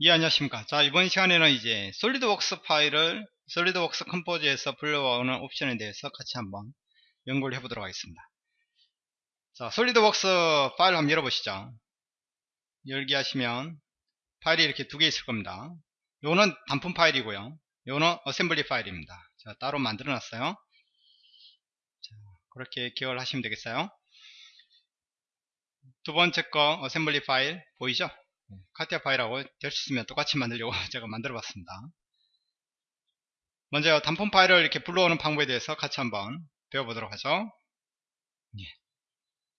예 안녕하십니까? 자 이번 시간에는 이제 솔리드웍스 파일을 솔리드웍스 컴포저에서 불러오는 옵션에 대해서 같이 한번 연구를 해 보도록 하겠습니다. 자 솔리드웍스 파일 한번 열어보시죠. 열기 하시면 파일이 이렇게 두 개 있을 겁니다. 요거는 단품 파일이고요. 요거는 assembly 파일입니다. 자 따로 만들어 놨어요. 자, 그렇게 기억을 하시면 되겠어요. 두 번째 거 assembly 파일 보이죠 카티아 파일하고 될 수 있으면 똑같이 만들려고 제가 만들어 봤습니다. 먼저 단품 파일을 이렇게 불러오는 방법에 대해서 같이 한번 배워보도록 하죠. 예.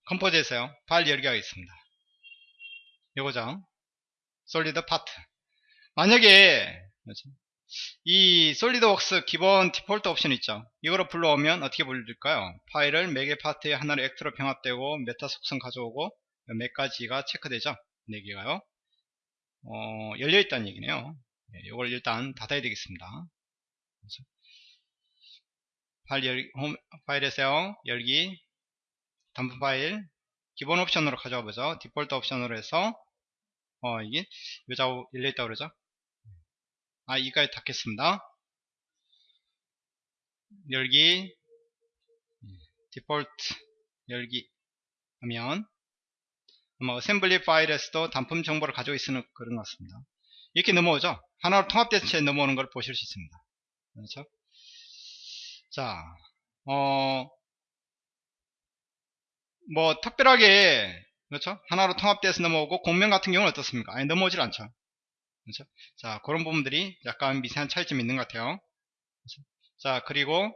컴포저에서요. 파일 열기 하겠습니다. 요거죠. solid part. 만약에 이 솔리드웍스 기본 디폴트 옵션 있죠? 이거로 불러오면 어떻게 불릴까요? 파일을 매개 파트에 하나를 actor로 병합되고 meta 속성 가져오고 몇 가지가 체크되죠? 4개가요 어, 열려있다는 얘기네요. 네, 이걸 일단 닫아야 되겠습니다. 파일 열, 홈, 파일에서요, 열기, 단품 파일, 기본 옵션으로 가져와 보죠. 디폴트 옵션으로 해서, 어, 이게, 여자고 열려있다 그러죠. 아, 이까지 닫겠습니다. 열기, 디폴트, 열기 하면, 뭐 assembly 파일에서도 단품 정보를 가지고 있는 그런 것 같습니다. 이렇게 넘어오죠. 하나로 통합된 채 넘어오는 걸 보실 수 있습니다. 그렇죠? 자, 어, 뭐 특별하게 그렇죠? 하나로 통합돼서 넘어오고 곡면 같은 경우는 어떻습니까? 아니 넘어오질 않죠. 그렇죠? 자, 그런 부분들이 약간 미세한 차이점이 있는 것 같아요. 그렇죠? 자, 그리고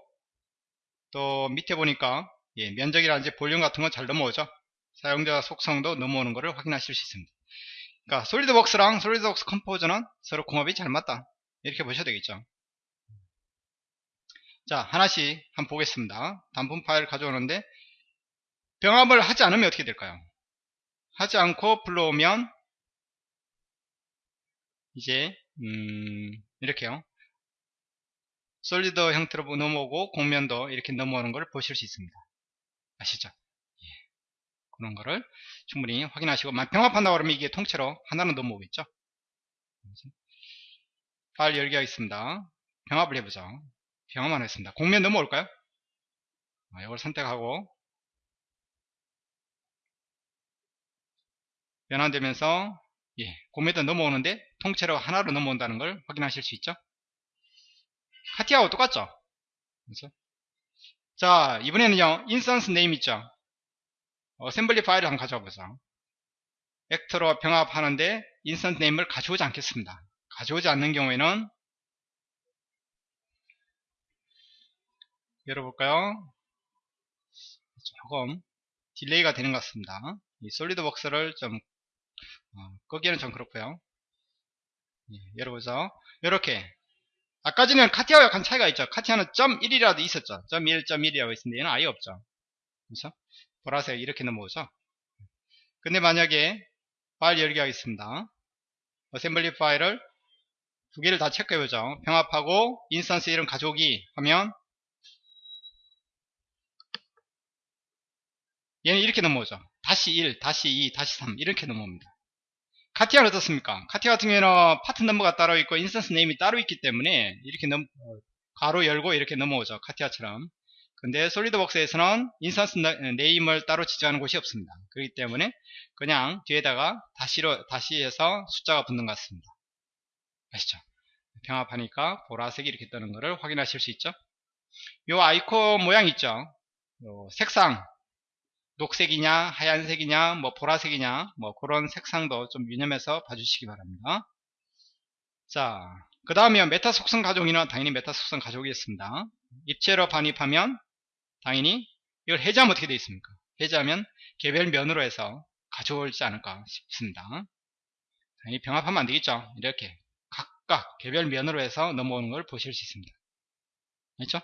또 밑에 보니까 예, 면적이라든지 볼륨 같은 건 잘 넘어오죠. 사용자 속성도 넘어오는 것을 확인하실 수 있습니다. 그러니까 솔리드웍스랑 솔리드웍스 컴포저는 서로 궁합이 잘 맞다. 이렇게 보셔야 되겠죠. 자 하나씩 한번 보겠습니다. 단품 파일 가져오는데 병합을 하지 않으면 어떻게 될까요? 하지 않고 불러오면 이제 음, 이렇게요. 솔리드 형태로 넘어오고 공면도 이렇게 넘어오는 걸 보실 수 있습니다. 아시죠? 그런 거를 충분히 확인하시고 병합한다고 그러면 이게 통째로 하나는 넘어오겠죠? 파일 열기 하겠습니다. 병합을 해보죠. 병합만 했습니다. 공면 넘어올까요? 아, 이걸 선택하고 변환되면서 예, 곡면도 넘어오는데 통째로 하나로 넘어온다는 걸 확인하실 수 있죠? 카티아하고 똑같죠? 그렇죠? 자 이번에는요 instance name 있죠 assembly 파일을 한번 가져와 보죠. actor로 병합하는데 instance name을 가져오지 않겠습니다. 가져오지 않는 경우에는 열어볼까요? 조금 delay가 되는 것 같습니다. 이 솔리드웍스를 좀 어, 끄기는 좀 그렇고요. 예, 열어보죠. 이렇게 아까 전에는 카티아와 약간 차이가 있죠. 카티아는 .1이라도 있었죠. .1, .1이라고 있었는데 얘는 아예 없죠. 그렇죠? 보라색 이렇게 넘어오죠? 근데 만약에 파일 열기 하겠습니다. assembly 파일을 두 개를 다 체크해보죠. 병합하고 instance 이름 가져오기 하면 얘는 이렇게 넘어오죠. 대시 1, 대시 2, 대시 3 이렇게 넘어옵니다. 카티아는 어떻습니까? 카티아 같은 경우에는 part number가 따로 있고 instance name이 따로 있기 때문에 이렇게 넘, 가로 열고 이렇게 넘어오죠. 카티아처럼 근데 솔리드웍스에서는 instance name을 따로 지정하는 곳이 없습니다. 그렇기 때문에 그냥 뒤에다가 대시로 대시 해서 숫자가 붙는 것 같습니다. 아시죠? 병합하니까 보라색이 이렇게 뜨는 것을 확인하실 수 있죠? 요 아이콘 모양 있죠? 요 색상 녹색이냐 하얀색이냐 뭐 보라색이냐 뭐 그런 색상도 좀 유념해서 봐주시기 바랍니다. 자, 그 다음에 meta 속성 가져오기는 당연히 meta 속성 가져오기겠습니다. 입체로 반입하면 당연히 이걸 해제하면 어떻게 되어 있습니까? 해제하면 개별 면으로 해서 가져올지 않을까 싶습니다. 당연히 병합하면 안 되겠죠? 이렇게 각각 개별 면으로 해서 넘어오는 걸 보실 수 있습니다. 그렇죠?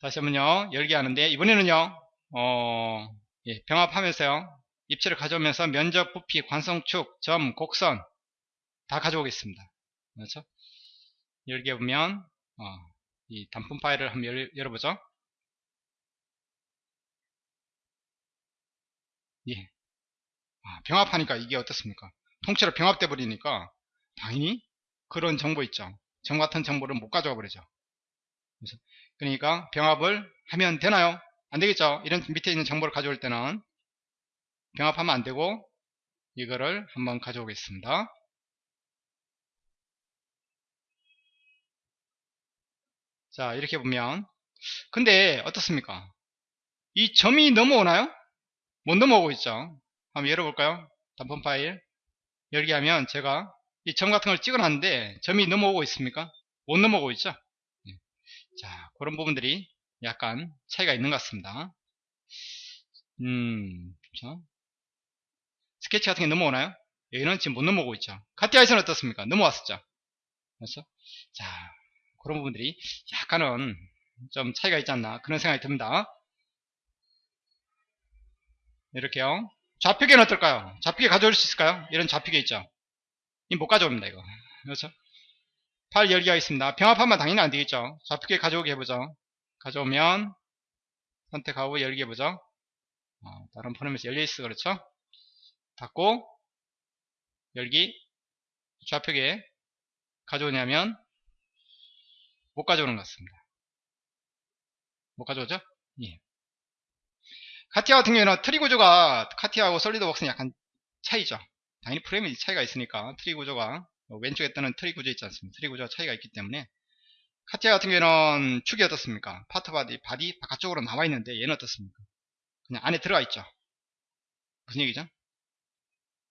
다시 한번요 열기 하는데 이번에는요 어, 예, 병합하면서요 입체를 가져오면서 면적, 부피, 관성축, 점, 곡선 다 가져오겠습니다. 그렇죠? 열기 해 보면 어, 이 단품 파일을 한번 열, 열어보죠. 예. 아, 병합하니까 이게 어떻습니까? 통째로 병합돼 버리니까 당연히 그런 정보 있죠. 점 같은 정보를 못 가져가 버리죠. 그러니까 병합을 하면 되나요? 안 되겠죠. 이런 밑에 있는 정보를 가져올 때는 병합하면 안 되고 이거를 한번 가져오겠습니다. 자 이렇게 보면 근데 어떻습니까? 이 점이 넘어오나요? 못 넘어오고 있죠. 한번 열어볼까요? 단품 파일 열기 하면 제가 이 점 같은 걸 찍어놨는데 점이 넘어오고 있습니까? 못 넘어오고 있죠. 네. 자 그런 부분들이 약간 차이가 있는 것 같습니다. 음, 자. 스케치 같은 게 넘어오나요? 여기는 지금 못 넘어오고 있죠. 카티아에서는 어떻습니까? 넘어왔었죠. 그렇죠? 자, 그런 부분들이 약간은 좀 차이가 있지 않나 그런 생각이 듭니다. 이렇게요. 좌표계는 어떨까요? 좌표계 가져올 수 있을까요? 이런 좌표계 있죠. 이못 가져옵니다, 이거. 그렇죠? 파일 열기 하겠습니다. 병합하면 당연히 안 되겠죠. 좌표계 가져오게 해보죠. 가져오면 선택하고 열기 해보죠. 어, 다른 포럼에서 열려있어 그렇죠? 닫고 열기 좌표계 가져오기 하면 못 가져오는 것 같습니다. 못 가져오죠? 예. 카티아 같은 경우에는 트리 구조가 카티아하고 솔리드웍스는 약간 차이죠. 당연히 프레임이 차이가 있으니까 트리 구조가 왼쪽에 뜨는 트리 구조 있지 않습니까? 트리 구조가 차이가 있기 때문에 카티아 같은 경우에는 축이 어떻습니까? part body, body 바깥쪽으로 나와 있는데 얘는 어떻습니까? 그냥 안에 들어가 있죠. 무슨 얘기죠?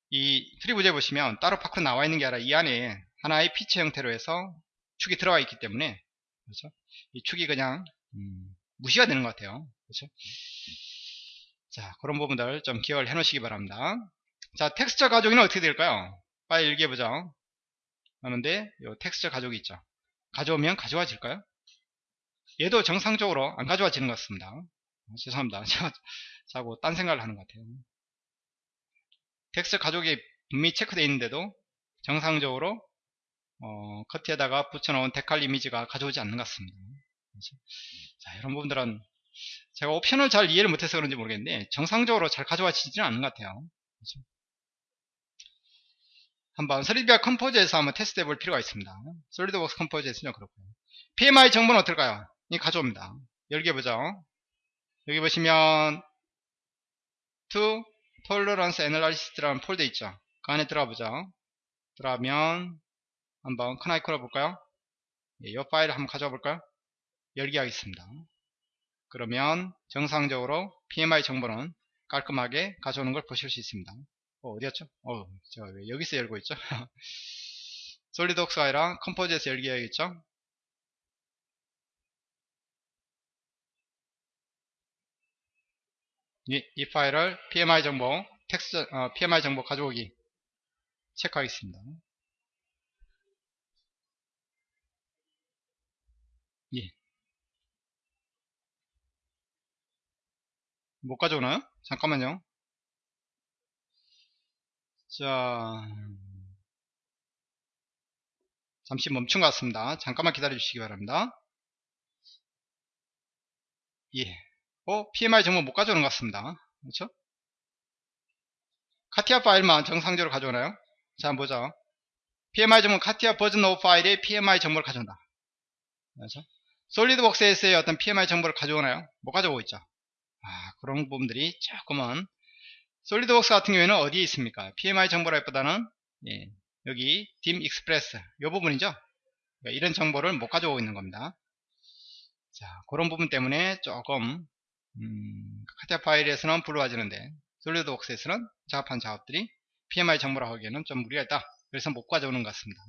이 트리 구조에 보시면 따로 밖으로 나와 있는 게 아니라 이 안에 하나의 피치 형태로 해서 축이 들어가 있기 때문에 그렇죠? 이 축이 그냥 음, 무시가 되는 것 같아요. 그렇죠? 자, 그런 부분들 좀 기억을 해 놓으시기 바랍니다. 자, texture 가져오기는 어떻게 될까요? 빨리 얘기해보죠. 하는데, 요 텍스처 가족이 있죠. 가져오면 가져와질까요? 얘도 정상적으로 안 가져와지는 것 같습니다. 어, 죄송합니다. 제가 자꾸 딴 생각을 하는 것 같아요. 텍스처 가족이 분명히 체크되어 있는데도 정상적으로 어, 커트에다가 붙여놓은 decal 이미지가 가져오지 않는 것 같습니다. 그렇죠? 자, 이런 부분들은 제가 옵션을 잘 이해를 못해서 그런지 모르겠는데 정상적으로 잘 가져와지지는 않는 것 같아요. 그렇죠? 한번 솔리드비아 컴포저에서 한번 테스트 해 볼 필요가 있습니다. 솔리드웍스 컴포즈에서는 그렇고요. PMI 정보는 어떨까요? 이 가져옵니다. 열기 해보죠. 여기 보시면 to tolerance analysis라는 폴더 있죠. 그 안에 들어가 보죠. 들어가면 한번 큰 아이콘을 볼까요? 예, 이 파일을 한번 가져와 볼까요? 열기 하겠습니다. 그러면 정상적으로 PMI 정보는 깔끔하게 가져오는 걸 보실 수 있습니다. 어, 어디였죠? 어, 제가 왜 여기서 열고 있죠? 솔리드웍스가 아니라 컴포즈에서 열기 해야겠죠? 이, 이 파일을 PMI 정보, 텍스트, 어, PMI 정보 가져오기 체크하겠습니다. 예. 못 가져오나요? 잠깐만요. 자, 잠시 멈춘 것 같습니다. 잠깐만 기다려 주시기 바랍니다. 예. 어, PMI 정보 못 가져오는 것 같습니다. 그렇죠? 카티아 파일만 정상적으로 가져오나요? 자, 보죠. PMI 정보 카티아 버전 5 파일에 PMI 정보를 가져온다. 그렇죠? 솔리드웍스에서의 어떤 PMI 정보를 가져오나요? 못 가져오고 있죠. 아, 그런 부분들이 조금은 솔리드웍스 같은 경우에는 어디에 있습니까? PMI 정보라기보다는 예, 여기 dim express 이 부분이죠. 그러니까 이런 정보를 못 가져오고 있는 겁니다. 자, 그런 부분 때문에 조금 음, 카티아 파일에서는 불러와지는데 솔리드웍스에서는 작업한 작업들이 PMI 정보라 하기에는 좀 무리가 있다. 그래서 못 가져오는 것 같습니다.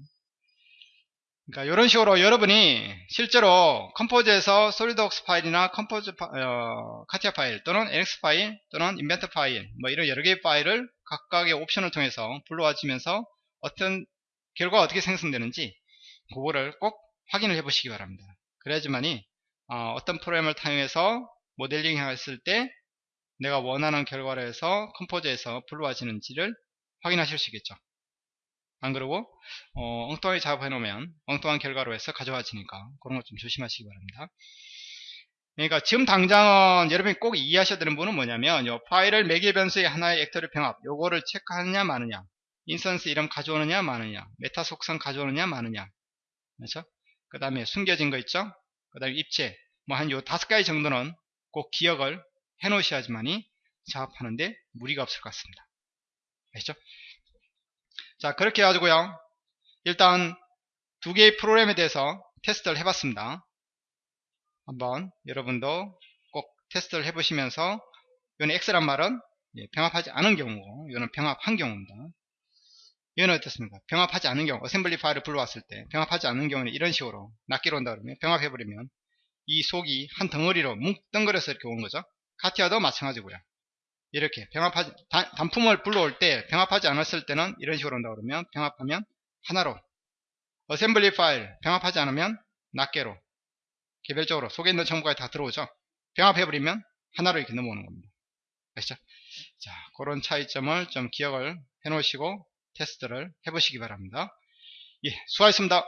그러니까 이런 식으로 여러분이 실제로 Composer에서 SolidWorks 파일이나 Composer 파, 어, CATIA 파일 또는 NX 파일 또는 Inventor 파일 뭐 이런 여러 개의 파일을 각각의 옵션을 통해서 불러와지면서 어떤 결과가 어떻게 생성되는지 그거를 꼭 확인을 해 보시기 바랍니다. 그래야지만이 어, 떤 프로그램을 사용해서 모델링 했을 때 내가 원하는 결과를 해서 Composer에서 불러와지는지를 확인하실 수 있겠죠. 안 그러고 어, 엉뚱하게 작업해 놓으면 엉뚱한 결과로 해서 가져와지니까 그런 것 좀 조심하시기 바랍니다. 그러니까 지금 당장은 여러분이 꼭 이해하셔야 되는 부분은 뭐냐면 요 파일을 매개 변수의 하나의 actor로 병합 요거를 체크하느냐 마느냐 instance 이름 가져오느냐 마느냐 meta 속성 가져오느냐 마느냐 그렇죠? 그 다음에 숨겨진 거 있죠? 그 다음에 입체 뭐 한 요 다섯 가지 정도는 꼭 기억을 해 놓으셔야지만이 작업하는데 무리가 없을 것 같습니다. 아시죠? 자 그렇게 해가지고요 일단 두 개의 프로그램에 대해서 테스트를 해봤습니다. 한번 여러분도 꼭 테스트를 해보시면서 이는 X란 말은 예, 병합하지 않은 경우고 이는 병합한 경우입니다. 이건 어떻습니까? 병합하지 않는 경우 assembly 파일을 불러왔을 때 병합하지 않는 경우는 이런 식으로 낱개로 온다 그러면 병합해버리면 이 속이 한 덩어리로 뭉뚱그려서 이렇게 온 거죠. CATIA도 마찬가지고요. 이렇게 병합하지 단, 품을 불러올 때 병합하지 않았을 때는 이런 식으로 온다 그러면 병합하면 하나로 assembly 파일 병합하지 않으면 낱개로 개별적으로 속에 있는 정보가 다 들어오죠. 병합해버리면 하나로 이렇게 넘어오는 겁니다. 아시죠? 자, 그런 차이점을 좀 기억을 해 놓으시고 테스트를 해보시기 바랍니다. 예, 수고하셨습니다.